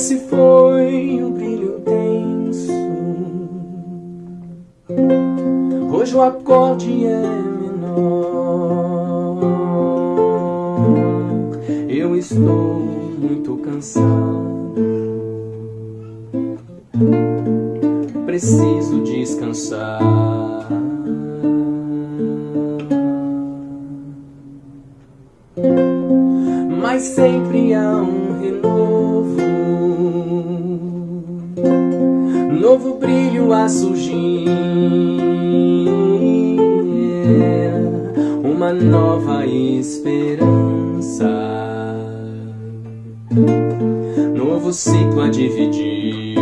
se foi o brilho intenso Hoje o acorde é menor. Eu estou muito cansado. Preciso descansar. Mas sempre há um renovo Novo brilho a surgir. Uma nova esperança. Novo ciclo a dividir.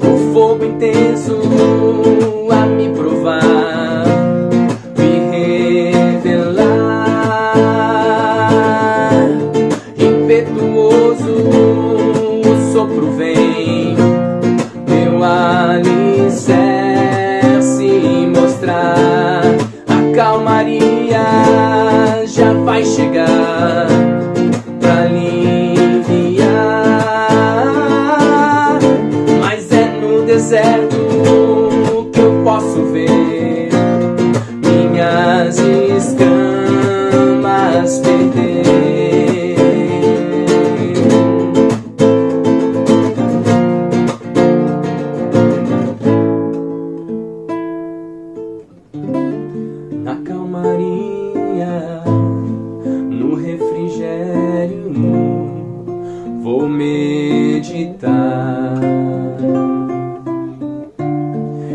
O fogo intenso sopro vem Meu alicerce mostrar. A calmaria já vai chegar Pra aliviar. Mas é no deserto meditar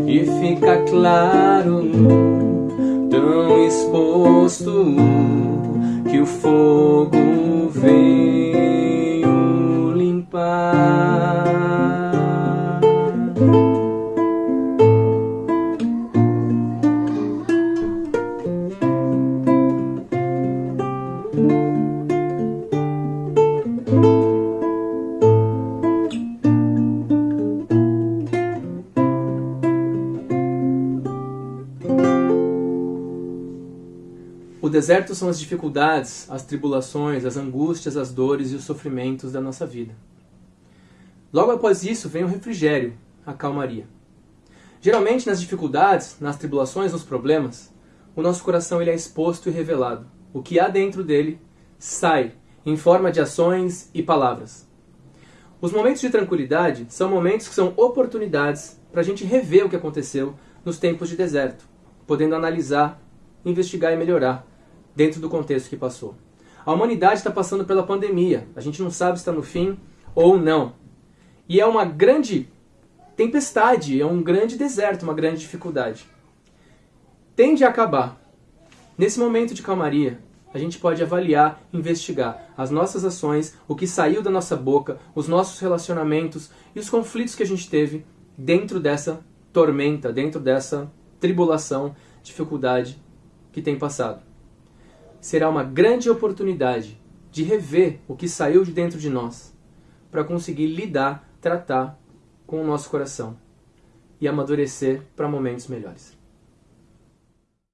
e fica claro, tão exposto, que o fogo veio O deserto são as dificuldades, as tribulações, as angústias, as dores e os sofrimentos da nossa vida. Logo após isso vem o refrigério, a calmaria. Geralmente nas dificuldades, nas tribulações, nos problemas, o nosso coração ele é exposto e revelado. O que há dentro dele sai em forma de ações e palavras. Os momentos de tranquilidade são momentos que são oportunidades para a gente rever o que aconteceu nos tempos de deserto, podendo analisar, investigar e melhorar dentro do contexto que passou. A humanidade está passando pela pandemia, a gente não sabe se está no fim ou não. E é uma grande tempestade, é um grande deserto, uma grande dificuldade. Tende a acabar. Nesse momento de calmaria, a gente pode avaliar, investigar as nossas ações, o que saiu da nossa boca, os nossos relacionamentos e os conflitos que a gente teve dentro dessa tormenta, dentro dessa tribulação, dificuldade que tem passado. Será uma grande oportunidade de rever o que saiu de dentro de nós para conseguir lidar, tratar com o nosso coração e amadurecer para momentos melhores.